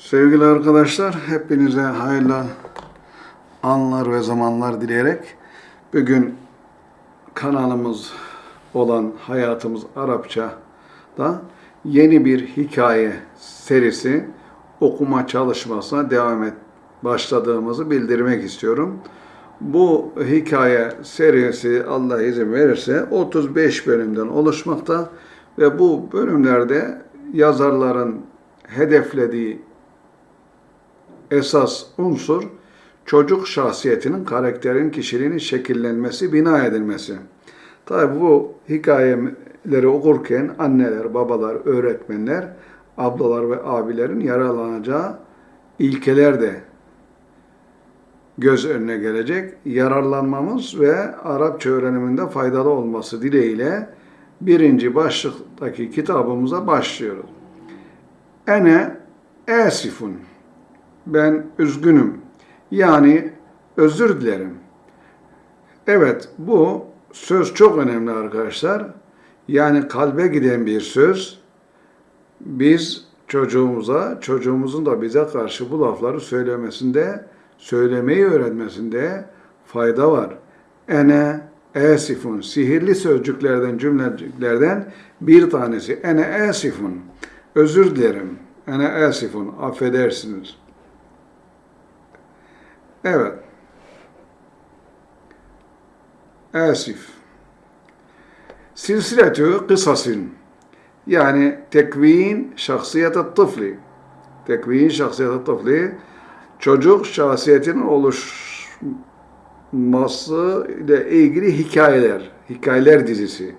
Sevgili arkadaşlar, hepinize hayırlı anlar ve zamanlar dileyerek bugün kanalımız olan Hayatımız Arapça'da yeni bir hikaye serisi okuma çalışmasına devam et başladığımızı bildirmek istiyorum. Bu hikaye serisi Allah izin verirse 35 bölümden oluşmakta ve bu bölümlerde yazarların hedeflediği esas unsur çocuk şahsiyetinin, karakterin, kişiliğinin şekillenmesi, bina edilmesi. Tabi bu hikayeleri okurken anneler, babalar, öğretmenler, ablalar ve abilerin yararlanacağı ilkeler de göz önüne gelecek. Yararlanmamız ve Arapça öğreniminde faydalı olması dileğiyle birinci başlıktaki kitabımıza başlıyoruz. Ene esifun ben üzgünüm. Yani özür dilerim. Evet bu söz çok önemli arkadaşlar. Yani kalbe giden bir söz. Biz çocuğumuza, çocuğumuzun da bize karşı bu lafları söylemesinde, söylemeyi öğrenmesinde fayda var. Ene esifun, sihirli sözcüklerden, cümleciklerden bir tanesi. Ene esifun, özür dilerim. Ene esifun, affedersiniz. Evet. Asif. Silsiletü kısasin. Yani tekvin şahsiyet tıfli. Tekvin şahsiyet tıfli. Çocuk şahsiyetinin oluşması ile ilgili hikayeler. Hikayeler dizisi.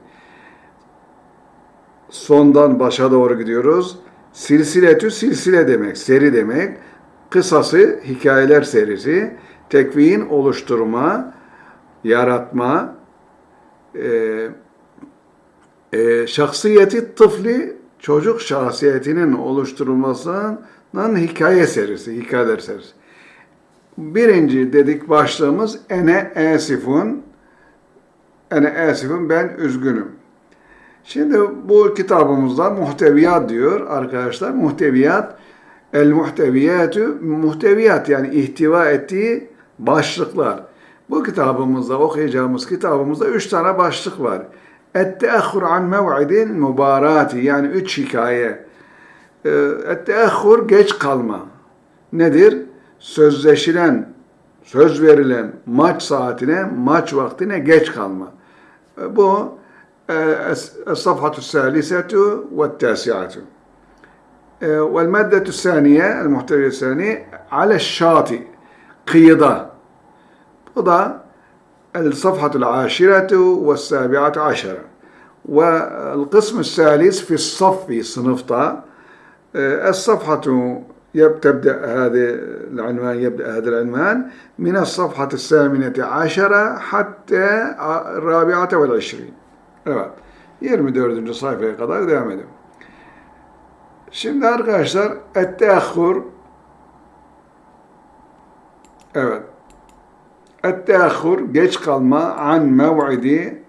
Sondan başa doğru gidiyoruz. Silsiletü silsile demek, seri demek kısası hikayeler serisi, tekvin oluşturma, yaratma, e, e, şahsiyeti tıfli çocuk şahsiyetinin oluşturulmasının hikaye serisi, hikayeler serisi. Birinci dedik başlığımız ene esifun, ene esifun ben üzgünüm. Şimdi bu kitabımızda muhteviyat diyor arkadaşlar. Muhteviyat El muhteviyatü muhteviyat yani ihtiva ettiği başlıklar. Bu kitabımızda okuyacağımız kitabımızda üç tane başlık var. Et-teahhur an mev'idin mübarati yani üç hikaye. Ee, Et-teahhur geç kalma. Nedir? Sözleşilen, söz verilen maç saatine, maç vaktine geç kalma. Ee, bu Es-safhatü salisetu ve tasiatü. والمادة الثانية المحتوى الثاني على الشاطئ قيضة وضع الصفحة العاشرة والسابعة عشرة والقسم الثالث في الصف صنفتا الصفحة تبدأ هذا العنوان يبدأ هذا العنوان من الصفحة الثامنة عشرة حتى الرابعة والعشرين. 24. sayfaya kadar devam edelim. Şimdi arkadaşlar etteahhur evet. Etteahhur geç kalma an mev'idi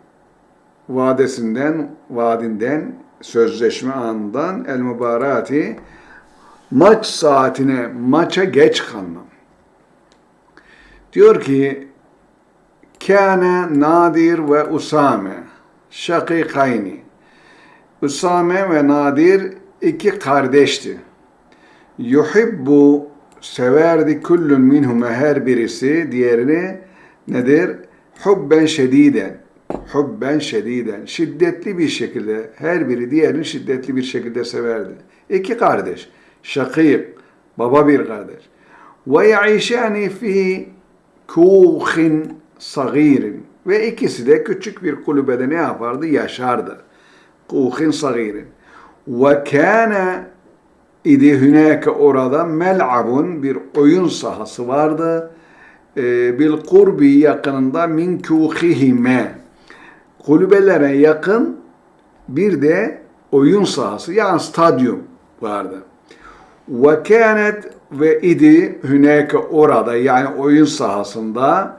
vadesinden, vadinden, sözleşme anından el mübarati maç saatine, maça geç kalma. Diyor ki Kâne Nadir ve Usame şakikayni Usame ve Nadir iki kardeşti. Yuhibbu severdi kullun minhuma her birisi diğerini nedir? Hubben şediden. Hubben şediden. Şiddetli bir şekilde her biri diğerini şiddetli bir şekilde severdi. İki kardeş. Şakik. Baba bir kardeş. Ve yaişani fi kuhin sagirin. Ve ikisi de küçük bir kulübede ne yapardı? Yaşardı. Kuhin sagirin. Ve kâne idi hünâke orada mel'abun bir oyun sahası vardı. E, bil kurbi yakınında min kûhihime kulübelere yakın bir de oyun sahası yani stadyum vardı. Ve kânet ve idi hünâke orada yani oyun sahasında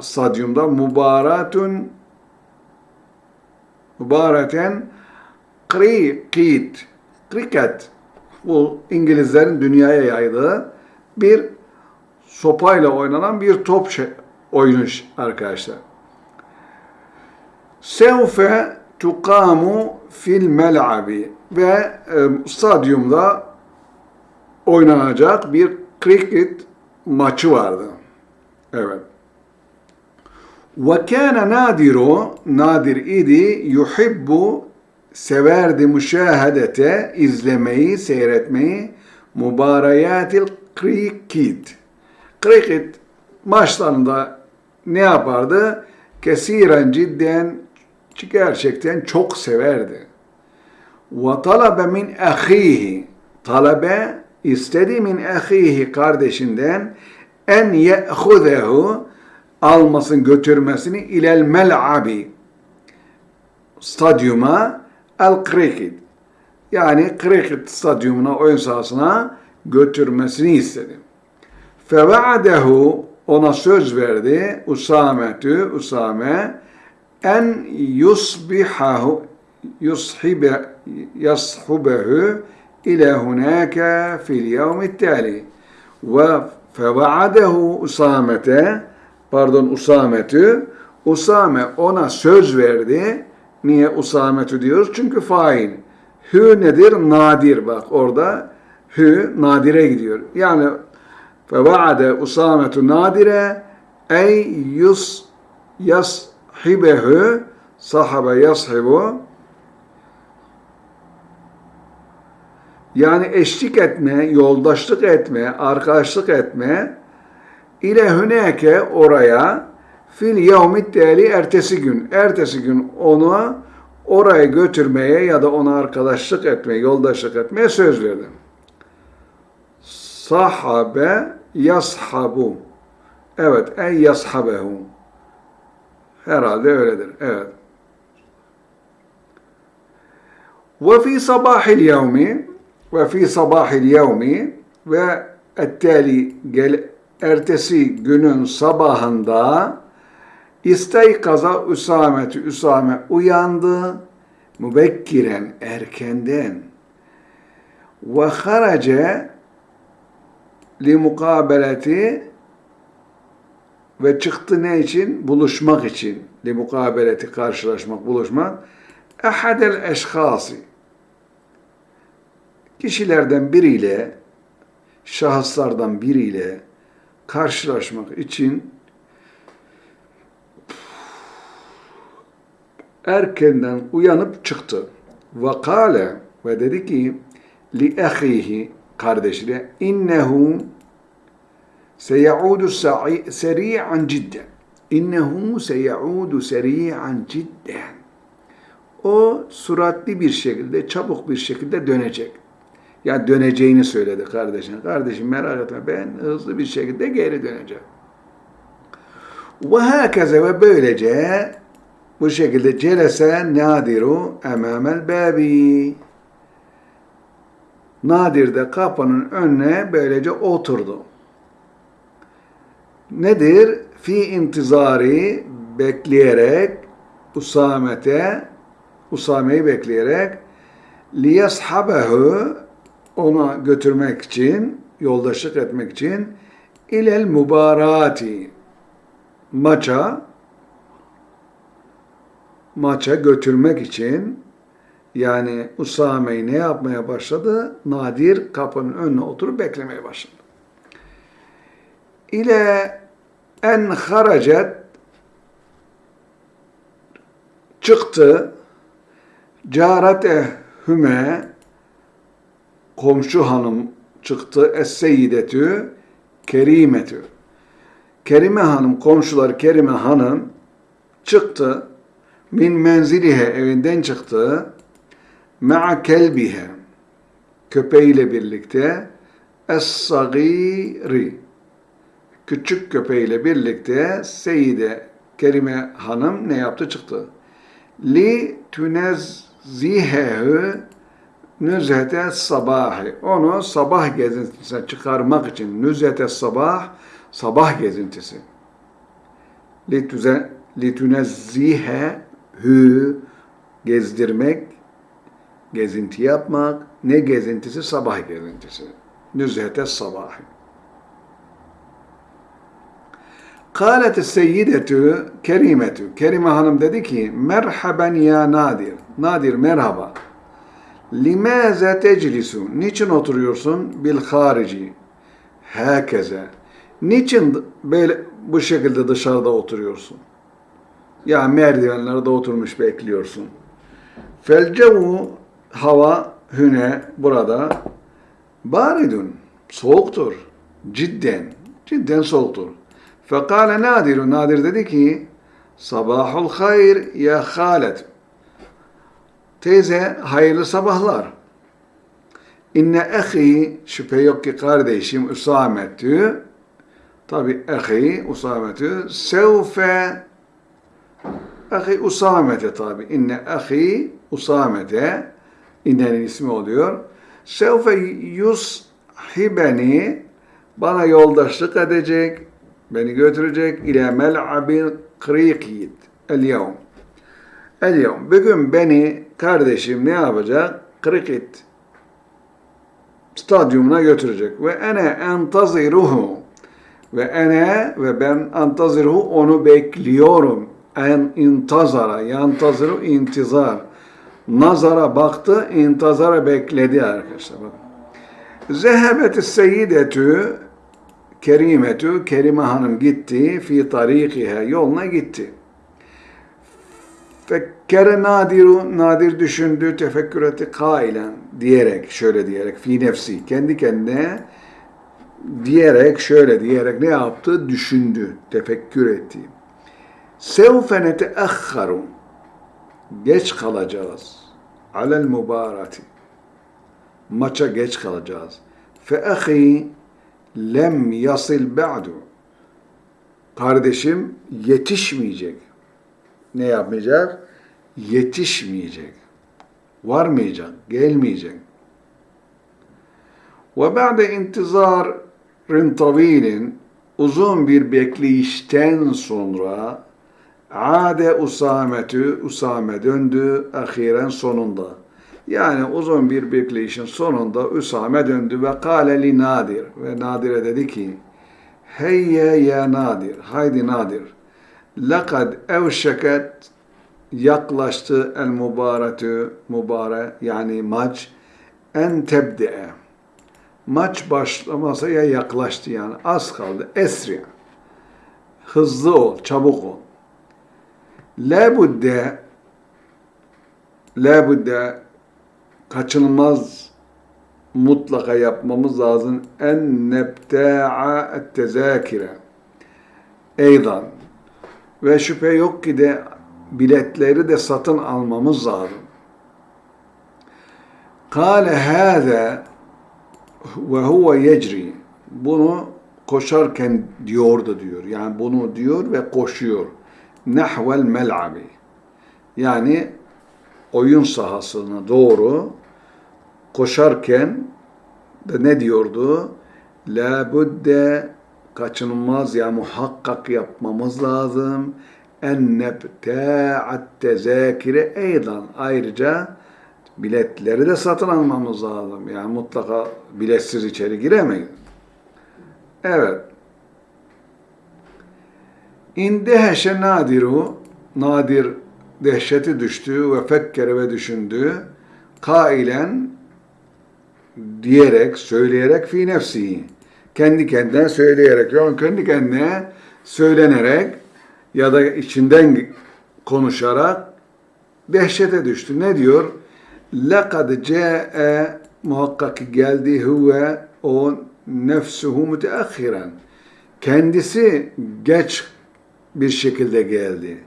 stadyumda mübaratun mübareten krikit, kriket Bu İngilizlerin dünyaya yaydığı bir sopayla oynanan bir top şey, oyunu arkadaşlar. Sevfe tuqamu fil mel'abi ve e, stadyumda oynanacak bir cricket maçı vardı. Evet. Ve kâne nadiru, nadir idi, yuhibbu, severdi müşahedete, izlemeyi, seyretmeyi, mübareyatil cricket. Cricket maçlarında ne yapardı? Kesiren cidden, gerçekten çok severdi. Ve talabe min ahihi, talabe istedi min ahihi kardeşinden en ye'huzehu almasın götürmesini ilel mel'abi stadyuma el cricket yani cricket stadyumuna oyun sahasına götürmesini istedi. Fevadehu ona söz verdi Usametü Usame en yusbihahu yushibe yashubehu ile hunaka fil yevmi tali ve fevadehu Usamete pardon Usametü Usame ona söz verdi. Niye Usametü diyoruz? Çünkü fail. Hü nedir? Nadir. Bak orada hü nadire gidiyor. Yani fevaade Usametü nadire ey yus yashibehu sahabe yashibu yani eşlik etme, yoldaşlık etme, arkadaşlık etme ile hüneke oraya fil yevmit tali ertesi gün. Ertesi gün onu oraya götürmeye ya da ona arkadaşlık etmeye, yoldaşlık etmeye söz verdi. Sahabe yashabu. Evet, ey yashabehu. Herhalde öyledir. Evet. Ve fi sabahil yevmi ve fi sabahil yevmi ve ettali gel ertesi günün sabahında İstaykaza Üsametü Üsame uyandı mübekkiren erkenden ve harace li mukabeleti ve çıktı ne için? Buluşmak için. Li mukabeleti karşılaşmak, buluşmak. Ehadel eşhası kişilerden biriyle şahıslardan biriyle karşılaşmak için erkenden uyanıp çıktı. Ve kâle ve dedi ki li ehihi kardeşine innehu seyaudu seri'an cidden. İnnehu seyaudu seri'an cidden. O suratli bir şekilde, çabuk bir şekilde dönecek. Ya döneceğini söyledi kardeşine. Kardeşim merak etme ben hızlı bir şekilde geri döneceğim. Ve hakeze ve böylece bu şekilde celese nadiru emamel babi. Nadir de kapının önüne böylece oturdu. Nedir? Fi intizari bekleyerek Usamet'e Usame'yi bekleyerek liyashabehu ona götürmek için, yoldaşlık etmek için ilel mübarati maça maça götürmek için yani Usame'yi ne yapmaya başladı? Nadir kapının önüne oturup beklemeye başladı. İle en haracet çıktı carate hüme komşu hanım çıktı es-seyyidetü kerimetü Kerime hanım komşular Kerime hanım çıktı min menzilihe evinden çıktı ma'a kelbihe köpeğiyle birlikte es-sagiri küçük köpeğiyle birlikte Seyyide Kerime hanım ne yaptı çıktı li tunezzihehu nüzhete sabahı. Onu sabah gezintisine çıkarmak için nüzhete sabah, sabah gezintisi. Litüne, litunezzihe hü gezdirmek gezinti yapmak. Ne gezintisi? Sabah gezintisi. Nüzhete sabah. Kâlet seyyidetü kerimetü. Kerime Hanım dedi ki, merhaben ya Nadir. Nadir merhaba. Limaze teclisu. Niçin oturuyorsun? Bil harici. Herkese. Niçin böyle bu şekilde dışarıda oturuyorsun? Ya merdivenlerde oturmuş bekliyorsun. Felcevu hava hüne burada baridun soğuktur. Cidden. Cidden soğuktur. Fekale Nadir. Nadir dedi ki Sabahul hayr ya Halet. Teyze hayırlı sabahlar. İnne ehi şüphe yok ki kardeşim Usametü tabi ehi Usametü sevfe ehi Usamete tabi inne ehi Usamete innenin ismi oluyor. Sevfe yushibeni bana yoldaşlık edecek beni götürecek ile mel'abin krikid el yevm el yevm bugün beni kardeşim ne yapacak? Krikit stadyumuna götürecek. Ve ene entaziruhu ve ene ve ben antaziruhu onu bekliyorum. En intazara, yantaziru intizar. Nazara baktı, intazara bekledi arkadaşlar. Bakın. Zehebet seyyidetü kerimetü, Kerime Hanım gitti, fi tarikiha, yoluna gitti. Fekkere nadiru, nadir düşündü, tefekkür etti kailen diyerek, şöyle diyerek, fi nefsi, kendi kendine diyerek, şöyle diyerek ne yaptı? Düşündü, tefekkür etti. Sevfe neteahharu, geç kalacağız. Alel mübarati, maça geç kalacağız. Fe ahi lem yasil ba'du, kardeşim yetişmeyecek ne yapmayacak? Yetişmeyecek. Varmayacak, gelmeyecek. Ve ba'de intizarin tavilin uzun bir bekleyişten sonra ade usametü usame döndü ahiren sonunda. Yani uzun bir bekleyişin sonunda Usame döndü ve kâle li Nadir. Ve Nadir'e dedi ki Heyye ya Nadir, haydi Nadir. Lekad evşeket yaklaştı el mübaretü mübare yani maç en tebdi'e. Maç başlamasaya yaklaştı yani az kaldı. Esri. Hızlı ol çabuk ol la budde la budde kaçınılmaz mutlaka yapmamız lazım en nebta'a tezakire eydan ve şüphe yok ki de biletleri de satın almamız lazım. Kale hâze ve huve yecri. Bunu koşarken diyordu diyor. Yani bunu diyor ve koşuyor. Nahvel mel'abi. Yani oyun sahasına doğru koşarken de ne diyordu? La budde kaçınılmaz ya muhakkak yapmamız lazım. En nebta'at tezakire eydan. Ayrıca biletleri de satın almamız lazım. Yani mutlaka biletsiz içeri giremeyiz. Evet. İndeheşe nadiru nadir dehşeti düştü ve fekkere ve düşündü. Kailen diyerek, söyleyerek fi nefsihi kendi kendine söyleyerek, yani kendi kendine söylenerek ya da içinden konuşarak dehşete düştü. Ne diyor? لَقَدْ جَاءَ muhakkak geldi huve o nefsuhu müteahhiren. Kendisi geç bir şekilde geldi.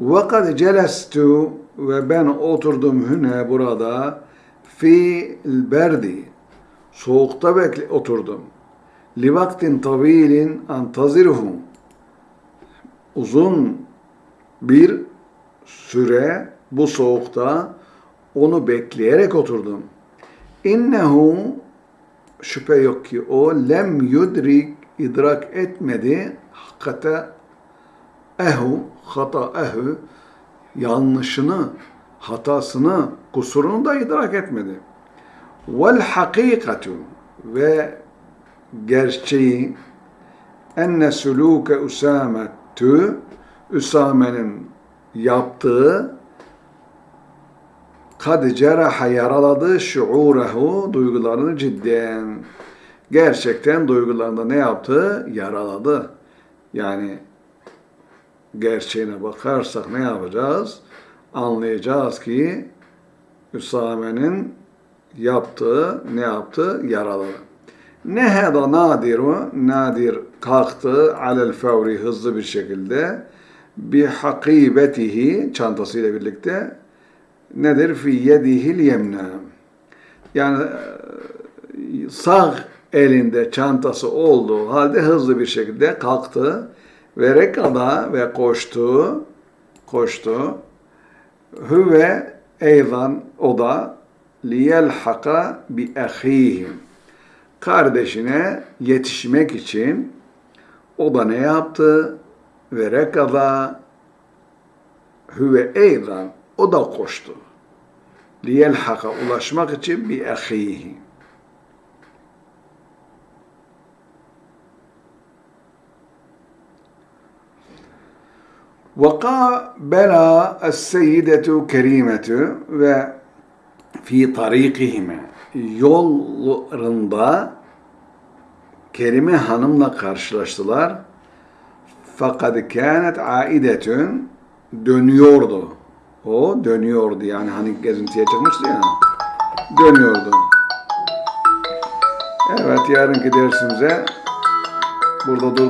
وَقَدْ celestu ve ben oturdum hüne burada fi berdi soğukta bekle oturdum li vaktin tavilin antazirhum uzun bir süre bu soğukta onu bekleyerek oturdum. İnnehu şüphe yok ki o lem yudrik idrak etmedi hakikate ehu hata ehu yanlışını hatasını, kusurunu da idrak etmedi. Vel hakikatu ve gerçeği enne suluke Üsametü Üsame'nin yaptığı kad ceraha yaraladı şuurehu duygularını cidden. Gerçekten duygularında ne yaptı? Yaraladı. Yani gerçeğine bakarsak ne yapacağız? Anlayacağız ki Üsame'nin yaptığı ne yaptı? Yaraladı. Neheda nadiru, nadir kalktı alel fevri hızlı bir şekilde bi hakibetihi çantasıyla birlikte nedir? Fi yedihil yemna. Yani e, sağ elinde çantası olduğu halde hızlı bir şekilde kalktı ve rekada ve koştu koştu hüve eydan o da liyelhaka bi ahihim kardeşine yetişmek için o da ne yaptı? Ve rekada hüve eydan o da koştu. Liyelhaka ulaşmak için bi ahihi. وقابل السيدة كريمة ve fi tarikihime yollarında Kerime Hanım'la karşılaştılar. Fakat kânet aidetün dönüyordu. O dönüyordu yani hani gezintiye çıkmıştı ya. Dönüyordu. Evet yarınki dersimize burada dur.